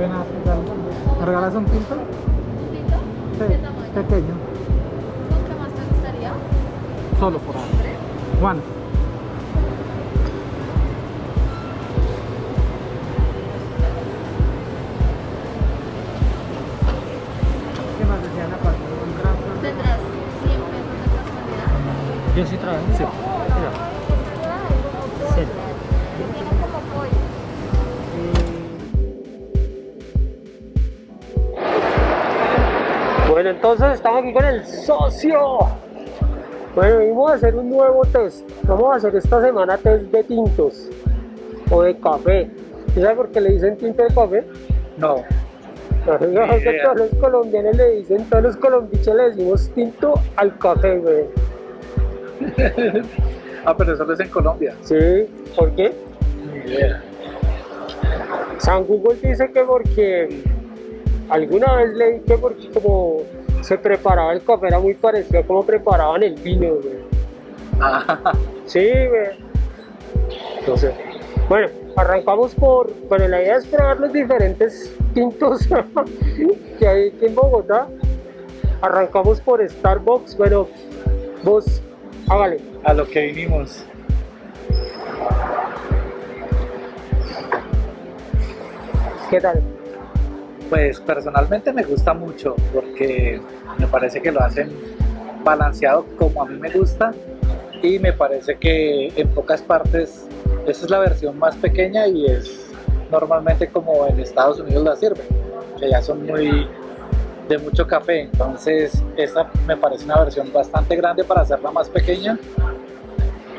Buenas, ¿qué tal? ¿Me regalas un pinto? ¿Un tinto? Sí, ¿Qué tamaño? pequeño. ¿Con qué más te gustaría? Solo por ahora. Juan. ¿Qué más decían aparte? ¿Tendrás 100 pesos de casualidad? Yo sí. Sí. Bueno, entonces estamos aquí con el socio. Bueno, venimos a hacer un nuevo test. Vamos a hacer esta semana test de tintos o de café. ¿Y sabe por qué le dicen tinto de café? No. No, todos los colombianos le dicen, todos los colombichos le decimos tinto al café, güey. Ah, pero eso es en Colombia. Sí, ¿por qué? San Google dice que porque alguna vez leí que porque como se preparaba el café era muy parecido a como preparaban el vino, güey. Ah, Sí, güey. Entonces, bueno, arrancamos por, bueno, la idea es probar los diferentes tintos que hay aquí en Bogotá. Arrancamos por Starbucks, bueno, vos, hágale. a lo que vinimos. ¿Qué tal? Pues personalmente me gusta mucho porque me parece que lo hacen balanceado como a mí me gusta y me parece que en pocas partes esa es la versión más pequeña y es normalmente como en Estados Unidos la sirven, que ya son muy de mucho café, entonces esta me parece una versión bastante grande para hacerla más pequeña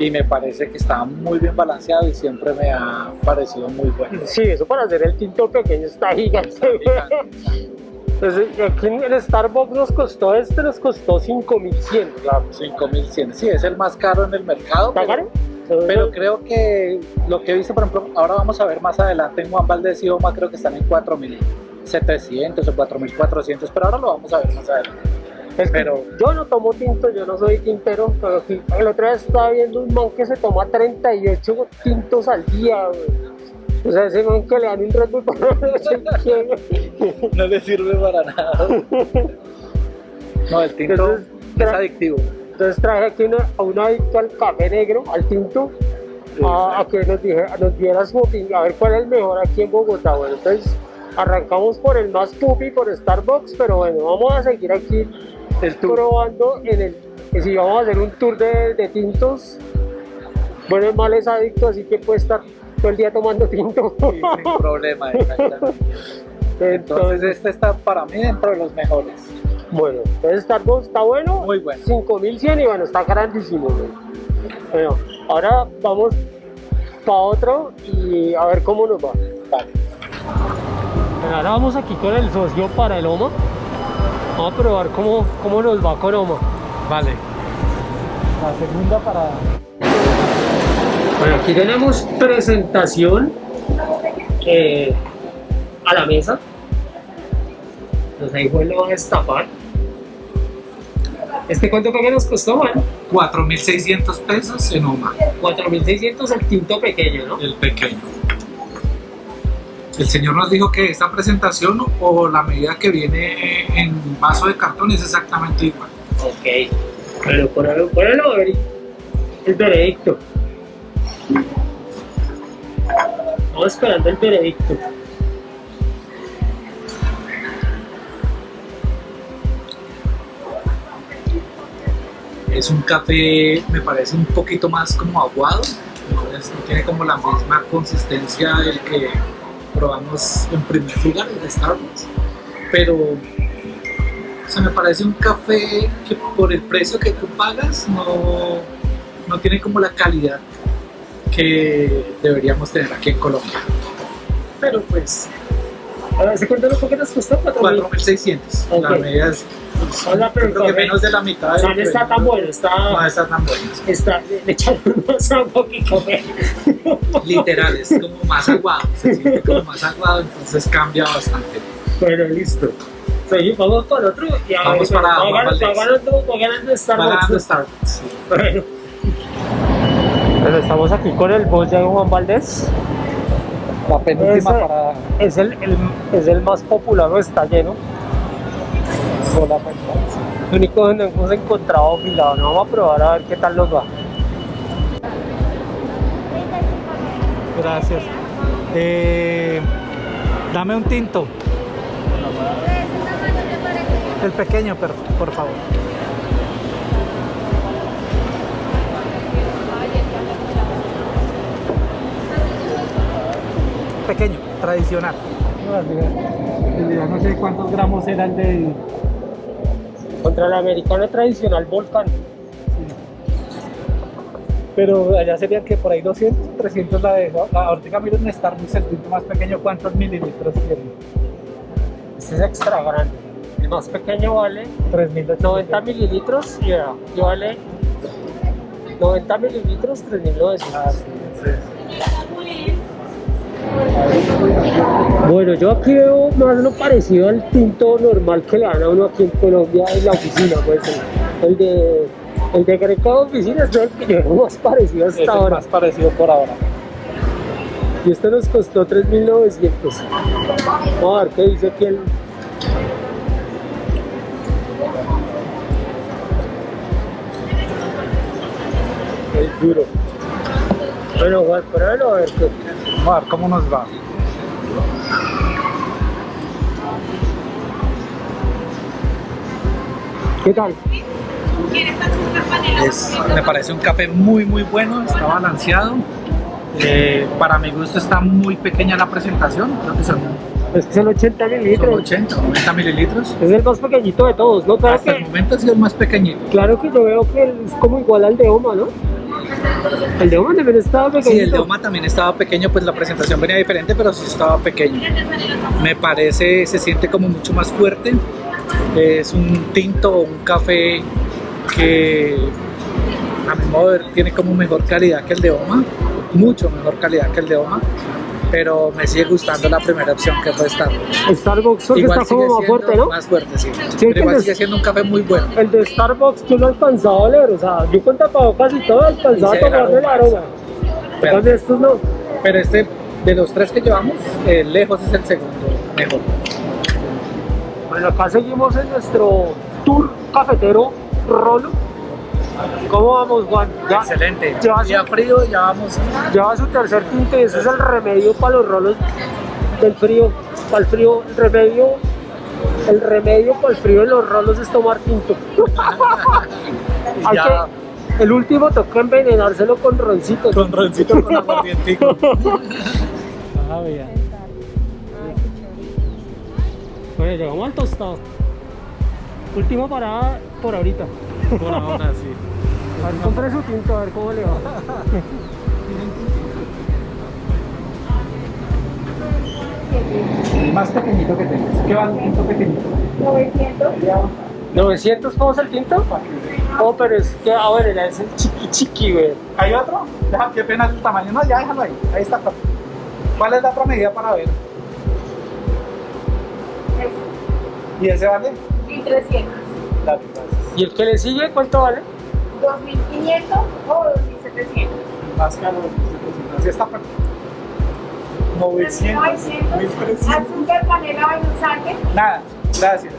y me parece que está muy bien balanceado y siempre me ha parecido muy bueno. Sí, eso para hacer el tinto pequeño está gigante. güey. Entonces, aquí en el Starbucks nos costó este, nos costó 5100. Claro, 5100. Sí, es el más caro en el mercado. ¿Está pero- caro? Pero creo que lo que he visto, por ejemplo, ahora vamos a ver más adelante en Juan Valdez y Oma, creo que están en 4700 o 4400, pero ahora lo vamos a ver más adelante. Es que Pero- yo no tomo tinto, yo no soy tintero, pero aquí, el otro día estaba viendo un man que se toma 38 tintos al día, güey. O sea, ese man que le dan un Red Bull para no le sirve para nada. No, el tinto Entonces, es adictivo. Entonces traje aquí una- a un adicto al café negro, al tinto, a, a que nos, dije, nos diera su opinión, a ver cuál es el mejor aquí en Bogotá. Bueno, entonces arrancamos por el más pupi, por Starbucks, pero bueno, vamos a seguir aquí El probando en el si vamos a hacer un tour de, de tintos bueno el mal es adicto así que puede estar todo el día tomando tinto Sí, sin problema, exactamente. Entonces este está para mí dentro de los mejores. bueno entonces Starbucks está bueno Muy bueno. 5100 y bueno está grandísimo bueno ahora vamos para otro y a ver cómo nos va Vale. Bueno, ahora vamos aquí con el socio para el OMA vamos a probar cómo, cómo nos va con OMA Vale. La segunda para... Bueno, aquí tenemos presentación eh, a la mesa. Entonces ahí lo van a destapar. ¿Este cuánto que nos costó, man? 4.600 pesos en Oma, 4.600 el tinto pequeño, ¿no? el pequeño. El señor nos dijo que esta presentación o la medida que viene en vaso de cartón es exactamente igual. Ok. Bueno, ponelo, ponelo a ver el veredicto. Estamos esperando el veredicto. Es un café, me parece un poquito más como aguado, no, es- no tiene como la misma consistencia del que probamos en primer lugar, el de Starbucks. Pero o sea, me parece un café que por el precio que tú pagas no, no tiene como la calidad que deberíamos tener aquí en Colombia. Pero pues ¿se cuenta lo que nos costó? 4.000. 4.600. La Ok. medida es Hola, pero creo que menos de la mitad. O sea, del no está tan bueno, está... No está tan bueno. está le echaron que café. literal, es como más aguado, se siente como más aguado, entonces cambia bastante. Bueno, listo. Entonces, vamos para el otro y a Vamos ver, para va, ganando, va, ganando, va ganando Va Starbucks. ganando Starbucks. sí. Bueno. Bueno, estamos aquí con el boss de Juan Valdés. La penúltima Ese parada. es el, el- es el más popular, no está lleno. Solamente. Lo único donde hemos encontrado fila. No, vamos a probar a ver qué tal nos va. Gracias. Eh, dame un tinto. El pequeño, por, por favor. Pequeño, tradicional. No sé cuántos gramos era el de... Contra el americano tradicional Volcán. Pero allá serían que por ahí 200, 300 la de... la- Ahorita miren en Starbucks el tinto más pequeño, ¿cuántos mililitros tiene? Este es extra grande. El más pequeño vale 3.800. 90 mililitros y vea, y vale 90 mililitros 3.900. Ah, sí, sí. Bueno, yo aquí veo más lo parecido al tinto normal que le dan a uno aquí en Colombia en la oficina, pues el, el de el de Greco de oficina es el que yo veo más parecido Es hasta el ahora. más parecido por ahora. Y este nos costó 3.900. Vamos a ver qué dice aquí el... El duro. Bueno, Juan, pruébalo a ver qué... Ver cómo nos va. ¿Qué tal? Es- me parece un café muy muy bueno, está balanceado. Eh, para mi gusto está muy pequeña la presentación, creo que son, Es que son 80 son mililitros. 80 o 90 mililitros. Es el más pequeñito de todos, ¿no? Claro Hasta el que, momento ha sido el más pequeñito. claro que yo veo que es como igual al de Oma, ¿no? El de Oma también estaba pequeñito. Sí, el de Oma también estaba pequeño, pues la presentación venía diferente, pero sí estaba pequeño. Me parece, se siente como mucho más fuerte. Es un tinto o un café que a mi modo de ver tiene como mejor calidad que el de Oma, mucho mejor calidad que el de Oma, pero me sigue gustando la primera opción que fue Starbucks. Starbucks porque está como más fuerte, ¿no? Más fuerte, sí. Sí, pero igual sigue siendo un café muy bueno. El de Starbucks yo lo alcanzaba a oler, o sea, yo con tapabocas y todo alcanzaba a tomarle el aroma. aroma. Pero- Entonces estos no. Pero este, de los tres que llevamos, eh, lejos es el segundo mejor. Bueno, acá seguimos en nuestro tour cafetero Rolo. ¿Cómo vamos, Juan? Ya Excelente. ya- frío, ya vamos. lleva su tercer tinto y ese es el remedio para los rolos del frío. Para el frío, el remedio, el remedio para el frío de los rolos es tomar tinto. Hay Ya que- el último toca envenenárselo con roncito. con roncito con aguardientico. Ah, bien. Bueno, llegamos al tostado. Última parada por ahorita. Por ahora sí. A ver, compre su tinto, a ver cómo le va. El más pequeñito que tengas. ¿Qué va un tinto pequeñito? 900. 900 pesos el tinto. Oh, pero es que, ah, bueno, ya es el chiqui chiqui, güey. ¿Hay otro? Deja, qué pena el tamaño. No, ya déjalo ahí. Ahí está. ¿Cuál es la otra medida para ver? ¿Y ese vale? 1300. La mitad. ¿Y el que le sigue cuánto vale? 2500 o 2700. Más caro. Así está perfecto. 900, 1300. Azúcar, panela, vainilla, Nada, gracias.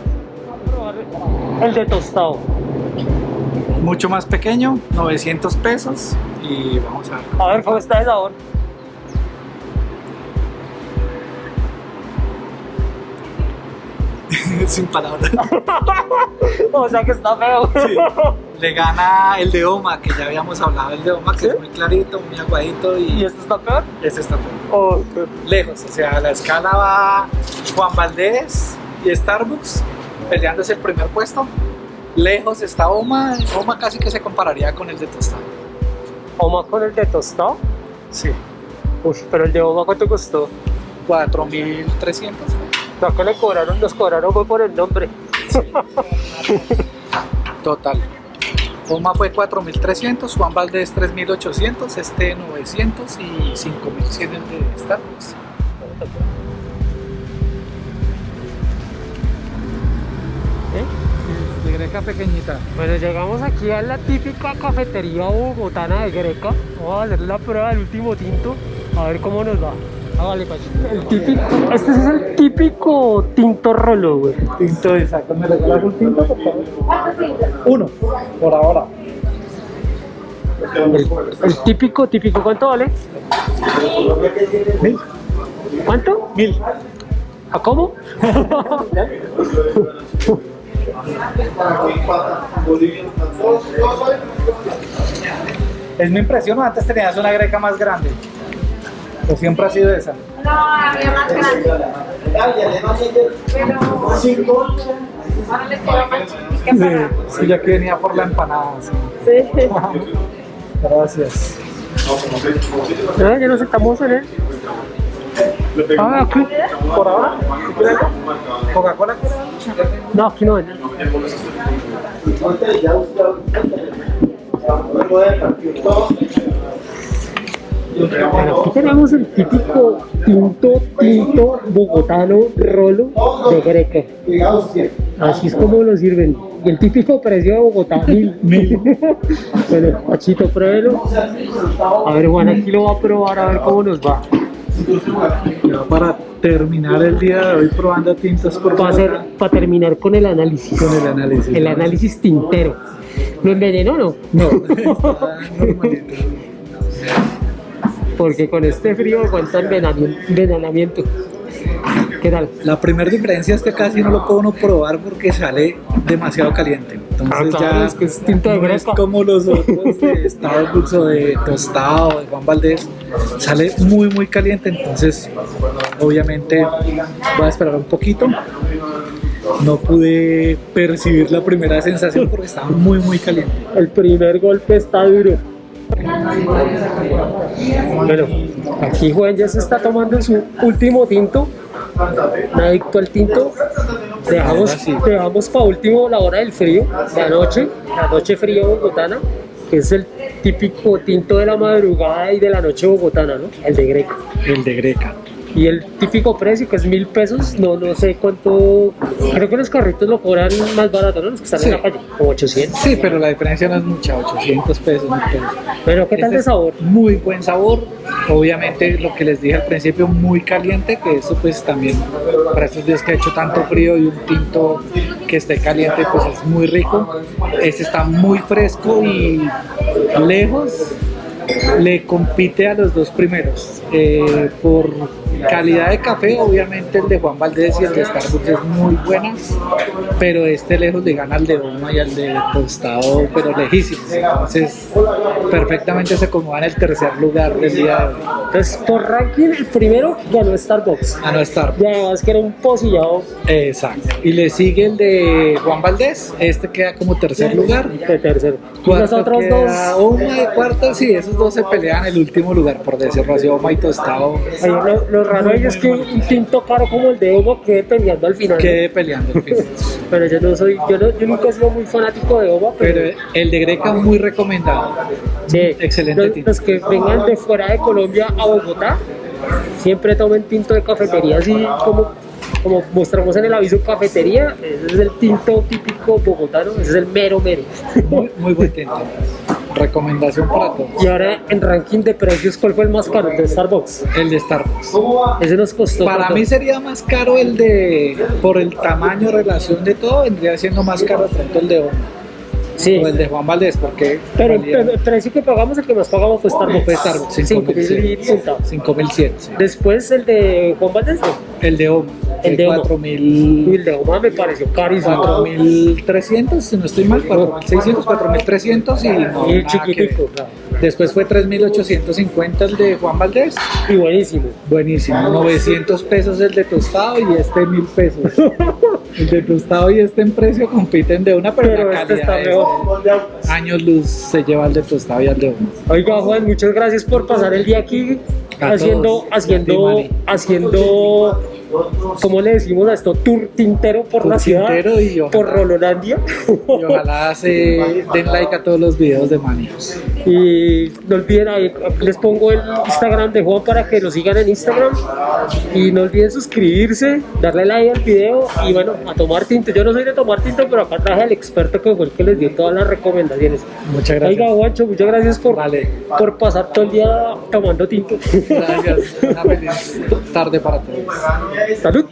El de tostado. Mucho más pequeño, 900 pesos. Y vamos a ver. A ver cómo está el sabor. Sin palabras. o sea que está feo. Sí. Le gana el de Oma, que ya habíamos hablado el de Oma, que ¿Sí? es muy clarito, muy aguadito ¿Y y este está peor? ese está peor. Oh, lejos. O sea, la escala va Juan Valdés y Starbucks peleándose el primer puesto. Lejos está Oma. Oma casi que se compararía con el de Tostado. Oma con el de tostado. Sí. Uf, pero el de Oma cuánto costó. 4.300. Lo que le cobraron, nos cobraron fue por el nombre. Total. Oma fue 4.300, Juan Valdés 3.800, este 900 y 5.100 el de Starbucks. ¿Eh? De greca pequeñita. Bueno, llegamos aquí a la típica cafetería bogotana de Greca. Vamos a hacer la prueba del último tinto, a ver cómo nos va. Ah, vale, pues. El típico, este es el típico tinto rolo, güey. Tinto, exacto. ¿Me regalas un tinto, por favor? Uno, por ahora. El, el típico, típico, ¿cuánto vale? Mil. ¿Cuánto? Mil. ¿A cómo? Es mi impresión, ¿o antes tenías una greca más grande. O siempre ha sido esa. No, había más grande. Pero ahora les queda más para. sí, ya que venía por la empanada. sí. Sí. Gracias. Ya nos sentamos en él. Ah, aquí. Por ahora. Coca-Cola. No, aquí no venden. Aquí tenemos el típico tinto, tinto bogotano rolo de greca. Así es como lo sirven. Y el típico precio de Bogotá, mil. Mil. bueno, Pachito, pruébelo. A ver, Juan, aquí lo va a probar a ver cómo nos va. Ya para terminar el día de hoy probando tintos por Para, hacer, para terminar con el análisis. Con el análisis. El análisis tintero. ¿Lo envenenó o no? No, está normalito. Porque con este frío aguanta envenenamiento. envenenamiento. ¿Qué tal? La primera diferencia es que casi no lo puedo uno probar porque sale demasiado caliente. Entonces Ah, claro, ya es que es tinto de no es como los otros de Estado Dulce de Tostado, de Juan Valdés. Sale muy muy caliente, entonces obviamente voy a esperar un poquito. No pude percibir la primera sensación porque estaba muy muy caliente. El primer golpe está duro. Bueno, aquí Juan ya se está tomando su último tinto. Un adicto al tinto. Dejamos, dejamos para último la hora del frío, la noche, la noche fría bogotana, que es el típico tinto de la madrugada y de la noche bogotana, ¿no? El de Greca. El de Greca. Y el típico precio que es mil pesos, no, no sé cuánto, creo que los carritos lo cobran más barato, ¿no? Los que están Sí. en la calle, como 800. Sí, pero la diferencia no es mucha, 800 pesos. 1000 pesos. Pero ¿qué tal Este de sabor? Muy buen sabor. Obviamente lo que les dije al principio, muy caliente, que eso pues también para estos días que ha hecho tanto frío y un tinto que esté caliente pues es muy rico. Este está muy fresco y lejos le compite a los dos primeros. Eh, por calidad de café, obviamente el de Juan Valdés y el de Starbucks es muy buena, pero este lejos le gana al de Oma y al de Tostado, pero lejísimos. Entonces, perfectamente se acomoda en el tercer lugar del día de hoy. Entonces, por ranking, el primero ganó Starbucks. No estar. Y además que era un posillado Exacto. Y le sigue el de Juan Valdés, este queda como tercer lugar. de tercero. Y los otros dos, Oma y cuarto, sí, esos dos se pelean el último lugar, por decirlo así, Oma y Tostado ahí lo, lo raro ahí es que un tinto caro como el de Omo quede peleando al final. quede peleando el final. Pero yo no soy, yo, no- yo nunca he sido muy fanático de Omo, pero, Pero el de Greca muy recomendado. sí, excelente los, tinto. los que vengan de fuera de Colombia a Bogotá, siempre tomen tinto de cafetería, así como, como mostramos en el aviso cafetería, ese es el tinto típico bogotano, ese es el mero mero. Muy, muy buen tinto. Recomendación para todos. Y ahora en ranking de precios, ¿cuál fue el más caro? El de Starbucks. El de Starbucks. Ese nos costó. Para ¿cuánto? mí sería más caro el de, por el tamaño, relación de todo, vendría siendo más caro pronto el de Oma sí. o el de Juan Valdés, porque Pero el, valía- el precio que pagamos, el que más pagamos fue Starbucks. fue Starbucks, 5.000 y punta. 5100. sí. Después el de Juan Valdés, no. El de Oma, El de Oma. 4000. Y el de Oma me pareció carísimo. 4300, si no estoy mal, 4600, 4300 y no, Y chiquitico. Después fue 3850 el de Juan Valdés. Y buenísimo. Buenísimo, 900 pesos el de tostado y este 1000 pesos. El de tostado y este en precio compiten de una, pero, Pero la este calidad está es- años luz se lleva el de tostado y el de uno. Oiga, Juan, muchas gracias por pasar el día aquí haciendo, haciendo, haciendo ¿cómo le decimos a esto? Tour tintero por la ciudad, tintero y ojalá- por Rololandia. Y ojalá se den like a todos los videos de Manny. Y no olviden, ahí les pongo el Instagram de Juan para que lo sigan en Instagram. Y no olviden suscribirse, darle like al video y bueno, a tomar tinto. Yo no soy de tomar tinto, pero acá traje al experto que fue el que les dio todas las recomendaciones. Muchas gracias. Oiga, Juancho, muchas gracias por, Vale. por pasar todo el día tomando tinto. Gracias. Una feliz tarde para todos. Salut